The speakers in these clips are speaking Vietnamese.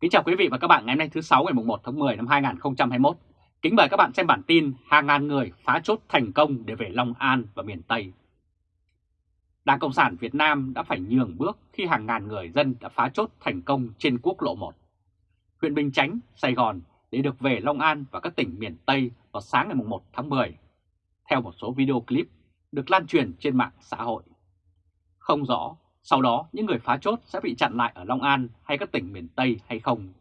Kính chào quý vị và các bạn ngày hôm nay thứ 6 ngày 1 tháng 10 năm 2021. Kính mời các bạn xem bản tin hàng ngàn người phá chốt thành công để về Long An và miền Tây. Đảng Cộng sản Việt Nam đã phải nhường bước khi hàng ngàn người dân đã phá chốt thành công trên quốc lộ 1. Huyện Bình Chánh, Sài Gòn để được về Long An và các tỉnh miền Tây vào sáng ngày 1 tháng 10. Theo một số video clip được lan truyền trên mạng xã hội. Không rõ sau đó những người phá chốt sẽ bị chặn lại ở Long An hay các tỉnh miền Tây hay không,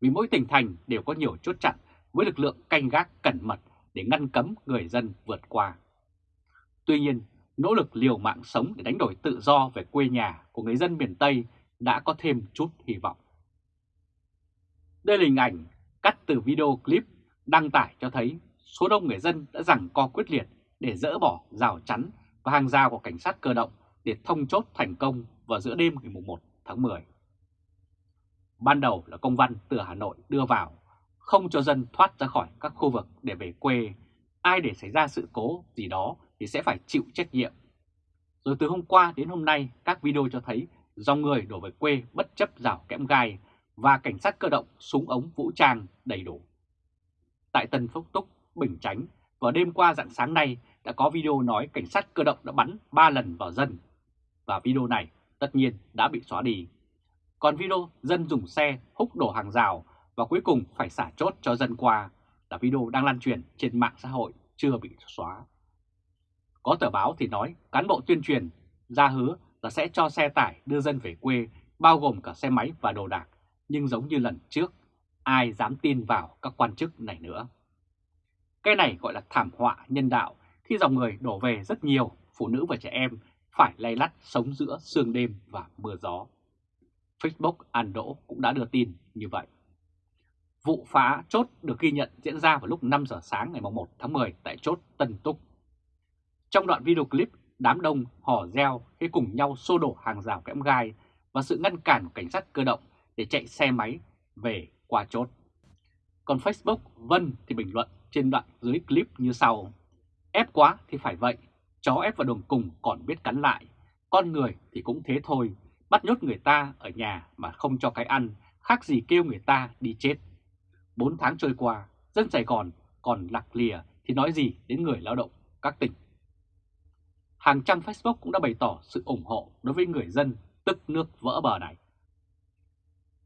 vì mỗi tỉnh thành đều có nhiều chốt chặn với lực lượng canh gác cẩn mật để ngăn cấm người dân vượt qua. Tuy nhiên, nỗ lực liều mạng sống để đánh đổi tự do về quê nhà của người dân miền Tây đã có thêm chút hy vọng. Đây là hình ảnh cắt từ video clip đăng tải cho thấy số đông người dân đã rằng co quyết liệt để dỡ bỏ rào chắn và hàng rào của cảnh sát cơ động để thông chốt thành công vào giữa đêm ngày 1 tháng 10. Ban đầu là công văn từ Hà Nội đưa vào, không cho dân thoát ra khỏi các khu vực để về quê. Ai để xảy ra sự cố gì đó thì sẽ phải chịu trách nhiệm. Rồi từ hôm qua đến hôm nay, các video cho thấy dòng người đổ về quê bất chấp rào kẽm gai và cảnh sát cơ động súng ống vũ trang đầy đủ. Tại Tân Phúc Túc, Bình Chánh, vào đêm qua dạng sáng nay đã có video nói cảnh sát cơ động đã bắn 3 lần vào dân và video này tất nhiên đã bị xóa đi. Còn video dân dùng xe húc đổ hàng rào và cuối cùng phải xả chốt cho dân qua là video đang lan truyền trên mạng xã hội chưa bị xóa. Có tờ báo thì nói cán bộ tuyên truyền ra hứa là sẽ cho xe tải đưa dân về quê bao gồm cả xe máy và đồ đạc, nhưng giống như lần trước, ai dám tin vào các quan chức này nữa. Cái này gọi là thảm họa nhân đạo khi dòng người đổ về rất nhiều, phụ nữ và trẻ em phải lay lắt sống giữa sương đêm và mưa gió. Facebook An Đỗ cũng đã đưa tin như vậy. Vụ phá chốt được ghi nhận diễn ra vào lúc 5 giờ sáng ngày 1 tháng 10 tại chốt Tân Túc. Trong đoạn video clip, đám đông hò reo khi cùng nhau xô đổ hàng rào kẽm gai và sự ngăn cản của cảnh sát cơ động để chạy xe máy về qua chốt. Còn Facebook Vân thì bình luận trên đoạn dưới clip như sau. Ép quá thì phải vậy, Chó ép vào đường cùng còn biết cắn lại, con người thì cũng thế thôi, bắt nhốt người ta ở nhà mà không cho cái ăn, khác gì kêu người ta đi chết. Bốn tháng trôi qua, dân Sài Gòn còn lạc lìa thì nói gì đến người lao động các tỉnh. Hàng trăm Facebook cũng đã bày tỏ sự ủng hộ đối với người dân tức nước vỡ bờ này.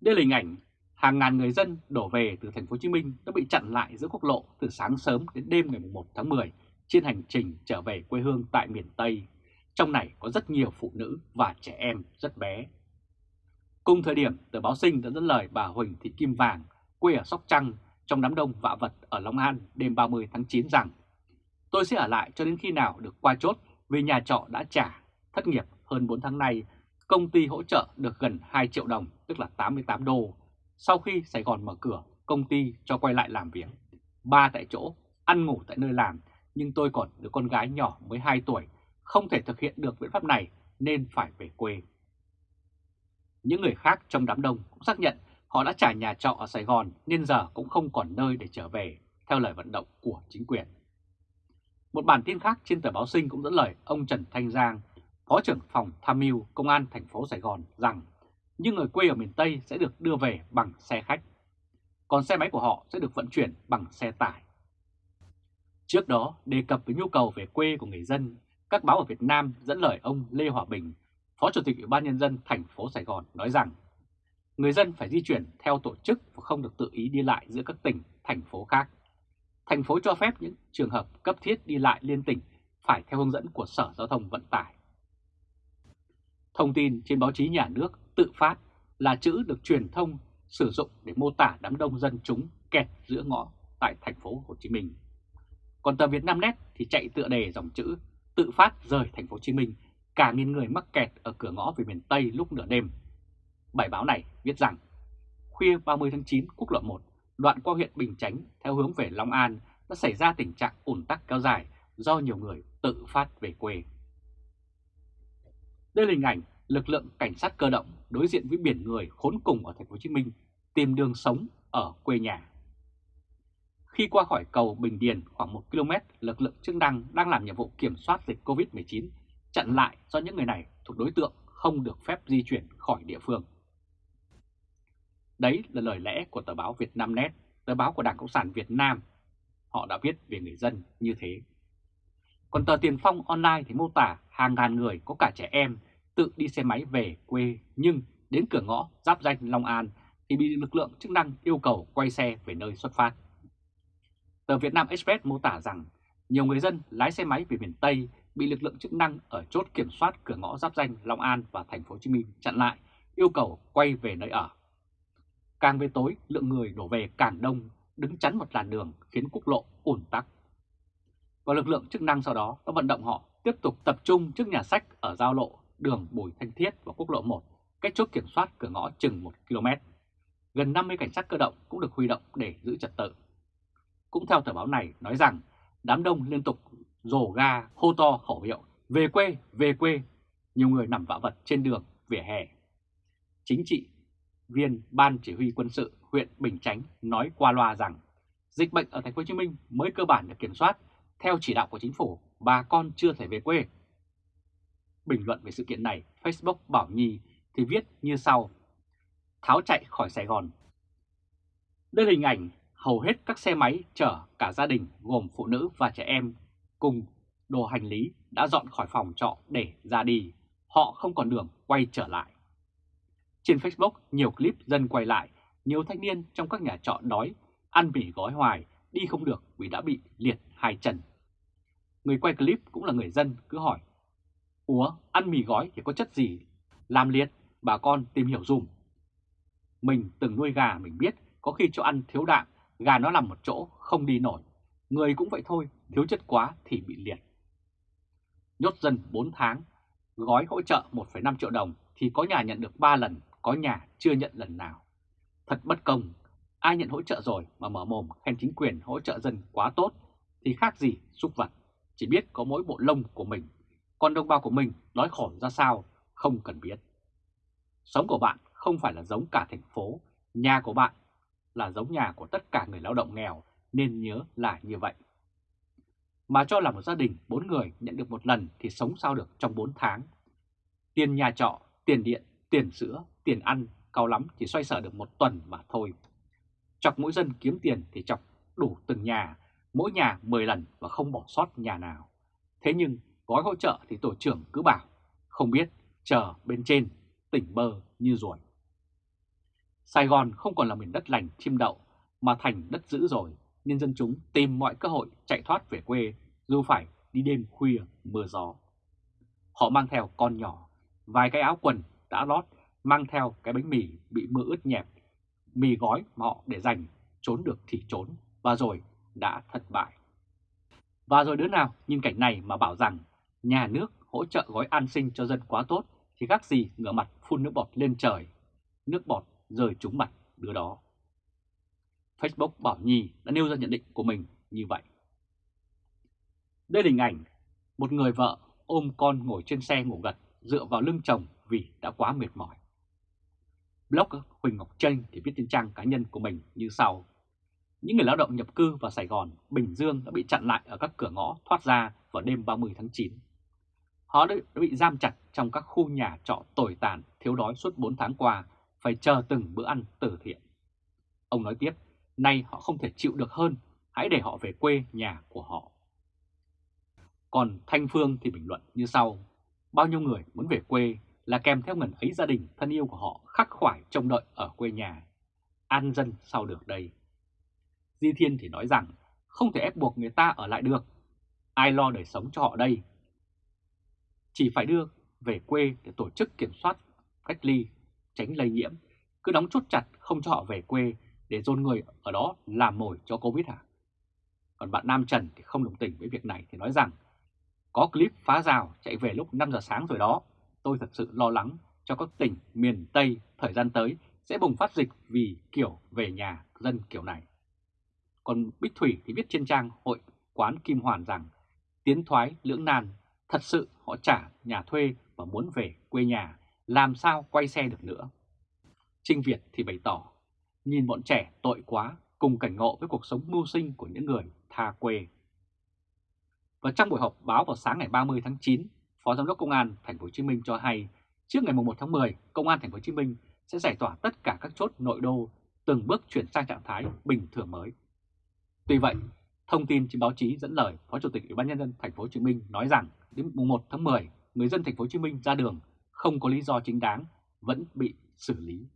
Đây là hình ảnh hàng ngàn người dân đổ về từ thành phố Hồ Chí Minh đã bị chặn lại giữa quốc lộ từ sáng sớm đến đêm ngày 1 tháng 10 trên hành trình trở về quê hương tại miền Tây. Trong này có rất nhiều phụ nữ và trẻ em rất bé. Cùng thời điểm, tờ báo sinh đã dẫn lời bà Huỳnh Thị Kim Vàng, quê ở Sóc Trăng, trong đám đông vạ vật ở Long An đêm 30 tháng 9 rằng Tôi sẽ ở lại cho đến khi nào được qua chốt vì nhà trọ đã trả, thất nghiệp hơn 4 tháng nay, công ty hỗ trợ được gần 2 triệu đồng, tức là 88 đô. Sau khi Sài Gòn mở cửa, công ty cho quay lại làm việc. Ba tại chỗ, ăn ngủ tại nơi làm nhưng tôi còn đứa con gái nhỏ mới 2 tuổi, không thể thực hiện được biện pháp này nên phải về quê. Những người khác trong đám đông cũng xác nhận họ đã trả nhà trọ ở Sài Gòn nên giờ cũng không còn nơi để trở về, theo lời vận động của chính quyền. Một bản tin khác trên tờ báo Sinh cũng dẫn lời ông Trần Thanh Giang, Phó trưởng phòng tham mưu Công an thành phố Sài Gòn rằng những người quê ở miền Tây sẽ được đưa về bằng xe khách, còn xe máy của họ sẽ được vận chuyển bằng xe tải. Trước đó, đề cập với nhu cầu về quê của người dân, các báo ở Việt Nam dẫn lời ông Lê Hòa Bình, Phó Chủ tịch Ủy ban Nhân dân thành phố Sài Gòn nói rằng người dân phải di chuyển theo tổ chức và không được tự ý đi lại giữa các tỉnh, thành phố khác. Thành phố cho phép những trường hợp cấp thiết đi lại liên tỉnh phải theo hướng dẫn của Sở Giao thông Vận tải. Thông tin trên báo chí nhà nước tự phát là chữ được truyền thông sử dụng để mô tả đám đông dân chúng kẹt giữa ngõ tại thành phố Hồ Chí Minh. Còn tờ Việt Nam Net thì chạy tựa đề dòng chữ tự phát rời thành phố Hồ Chí Minh, cả nghìn người mắc kẹt ở cửa ngõ về miền Tây lúc nửa đêm. Bài báo này viết rằng khuya 30 tháng 9 quốc lộ 1 đoạn qua huyện Bình Chánh theo hướng về Long An đã xảy ra tình trạng ủn tắc kéo dài do nhiều người tự phát về quê. Đây là hình ảnh lực lượng cảnh sát cơ động đối diện với biển người khốn cùng ở thành phố Hồ Chí Minh tìm đường sống ở quê nhà. Khi qua khỏi cầu Bình Điền khoảng 1 km, lực lượng chức năng đang làm nhiệm vụ kiểm soát dịch COVID-19 chặn lại do những người này thuộc đối tượng không được phép di chuyển khỏi địa phương. Đấy là lời lẽ của tờ báo Việt Nam Net, tờ báo của Đảng Cộng sản Việt Nam. Họ đã viết về người dân như thế. Còn tờ Tiền Phong Online thì mô tả hàng ngàn người có cả trẻ em tự đi xe máy về quê nhưng đến cửa ngõ giáp danh Long An thì bị lực lượng chức năng yêu cầu quay xe về nơi xuất phát. Tờ Việt Nam Express mô tả rằng nhiều người dân lái xe máy về miền Tây bị lực lượng chức năng ở chốt kiểm soát cửa ngõ giáp danh Long An và thành phố Hồ Chí Minh chặn lại, yêu cầu quay về nơi ở. Càng về tối, lượng người đổ về càng đông, đứng chắn một làn đường khiến quốc lộ ùn tắc. Và lực lượng chức năng sau đó đã vận động họ tiếp tục tập trung trước nhà sách ở giao lộ đường Bùi Thanh Thiết và quốc lộ 1, cách chốt kiểm soát cửa ngõ chừng 1 km. Gần 50 cảnh sát cơ động cũng được huy động để giữ trật tự. Cũng theo tờ báo này nói rằng đám đông liên tục rồ ga hô to khẩu hiệu về quê, về quê. Nhiều người nằm vạ vật trên đường, vỉa hè. Chính trị viên Ban Chỉ huy quân sự huyện Bình Chánh nói qua loa rằng dịch bệnh ở thành phố Hồ Chí Minh mới cơ bản được kiểm soát theo chỉ đạo của chính phủ, bà con chưa thể về quê. Bình luận về sự kiện này, Facebook Bảo Nhi thì viết như sau. Tháo chạy khỏi Sài Gòn. Đây là hình ảnh hầu hết các xe máy chở cả gia đình gồm phụ nữ và trẻ em cùng đồ hành lý đã dọn khỏi phòng trọ để ra đi. Họ không còn đường quay trở lại. Trên Facebook, nhiều clip dân quay lại, nhiều thanh niên trong các nhà trọ đói, ăn mì gói hoài, đi không được vì đã bị liệt hai chân. Người quay clip cũng là người dân cứ hỏi, Ủa, ăn mì gói thì có chất gì? Làm liệt, bà con tìm hiểu dùm. Mình từng nuôi gà mình biết, có khi cho ăn thiếu đạm, gà nó nằm một chỗ, không đi nổi. Người cũng vậy thôi, thiếu chất quá thì bị liệt. Nhốt dân 4 tháng, gói hỗ trợ 1,5 triệu đồng thì có nhà nhận được 3 lần, có nhà chưa nhận lần nào. Thật bất công, ai nhận hỗ trợ rồi mà mở mồm khen chính quyền hỗ trợ dân quá tốt thì khác gì xúc vật, chỉ biết có mỗi bộ lông của mình. Còn đồng bào của mình đói khổ ra sao không cần biết. Sống của bạn không phải là giống cả thành phố, nhà của bạn là giống nhà của tất cả người lao động nghèo nên nhớ là như vậy. Mà cho là một gia đình bốn người nhận được một lần thì sống sao được trong 4 tháng. Tiền nhà trọ, tiền điện, tiền sữa, tiền ăn, cao lắm chỉ xoay sở được một tuần mà thôi. Chọc mỗi dân kiếm tiền thì chọc đủ từng nhà, mỗi nhà 10 lần và không bỏ sót nhà nào. Thế nhưng gói hỗ trợ thì tổ trưởng cứ bảo, không biết, chờ bên trên, tỉnh bơ như ruồi. Sài Gòn không còn là miền đất lành chim đậu, mà thành đất dữ rồi, nên dân chúng tìm mọi cơ hội chạy thoát về quê, dù phải đi đêm khuya mưa gió. Họ mang theo con nhỏ, vài cái áo quần đã lót, mang theo cái bánh mì bị mưa ướt nhẹp, mì gói mà họ để dành, trốn được thì trốn, và rồi đã thất bại. Và rồi đứa nào nhìn cảnh này mà bảo rằng nhà nước hỗ trợ gói an sinh cho dân quá tốt thì khác gì ngửa mặt phun nước bọt lên trời, nước bọt rơi trúng mặt đứa đó. Facebook Bảo Nhi đã nêu ra nhận định của mình như vậy. Đây là hình ảnh một người vợ ôm con ngồi trên xe ngủ gật dựa vào lưng chồng vì đã quá mệt mỏi. Blogger Huỳnh Ngọc Tranh thì viết trên trang cá nhân của mình như sau. Những người lao động nhập cư vào Sài Gòn, Bình Dương đã bị chặn lại ở các cửa ngõ thoát ra vào đêm 30 tháng 9. Họ đã bị giam chặt trong các khu nhà trọ tồi tàn, thiếu đói suốt 4 tháng qua, phải chờ từng bữa ăn từ thiện. Ông nói tiếp, nay họ không thể chịu được hơn, hãy để họ về quê nhà của họ. Còn Thanh Phương thì bình luận như sau, bao nhiêu người muốn về quê là kèm theo ngần ấy gia đình thân yêu của họ khắc khoải trông đợi ở quê nhà. An dân sao được đây? Di Thiên thì nói rằng không thể ép buộc người ta ở lại được. Ai lo đời sống cho họ đây? Chỉ phải đưa về quê để tổ chức kiểm soát, cách ly, tránh lây nhiễm. Cứ đóng chốt chặt không cho họ về quê để dồn người ở đó làm mồi cho Covid hả? Còn bạn Nam Trần thì không đồng tình với việc này thì nói rằng có clip phá rào chạy về lúc 5 giờ sáng rồi đó. Tôi thật sự lo lắng cho các tỉnh miền Tây thời gian tới sẽ bùng phát dịch vì kiểu về nhà dân kiểu này. Còn Bích Thủy thì viết trên trang hội quán Kim Hoàn rằng tiến thoái lưỡng nan, thật sự họ trả nhà thuê và muốn về quê nhà, làm sao quay xe được nữa. Trinh Việt thì bày tỏ, nhìn bọn trẻ tội quá cùng cảnh ngộ với cuộc sống mưu sinh của những người tha quê. Và trong buổi họp báo vào sáng ngày 30 tháng 9, Phó Giám đốc Công an Thành phố Hồ Chí Minh cho hay, trước ngày 1 tháng 10, Công an Thành phố Hồ Chí Minh sẽ giải tỏa tất cả các chốt nội đô, từng bước chuyển sang trạng thái bình thường mới. Tuy vậy, thông tin trên báo chí dẫn lời Phó Chủ tịch Ủy ban nhân dân thành phố Hồ Chí Minh nói rằng đến mùng 1 tháng 10, người dân thành phố Hồ Chí Minh ra đường không có lý do chính đáng vẫn bị xử lý.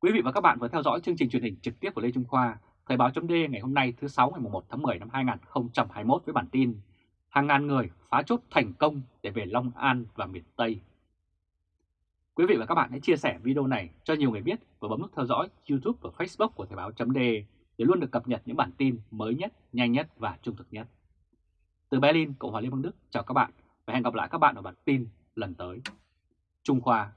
Quý vị và các bạn vừa theo dõi chương trình truyền hình trực tiếp của Lê Trung Khoa, Thời báo chấm ngày hôm nay thứ 6 ngày 1 tháng 10 năm 2021 với bản tin Hàng ngàn người phá chốt thành công để về Long An và miền Tây. Quý vị và các bạn hãy chia sẻ video này cho nhiều người biết và bấm nút theo dõi YouTube và Facebook của Thời báo chấm để luôn được cập nhật những bản tin mới nhất, nhanh nhất và trung thực nhất. Từ Berlin, Cộng hòa Liên bang Đức, chào các bạn và hẹn gặp lại các bạn ở bản tin lần tới. Trung Khoa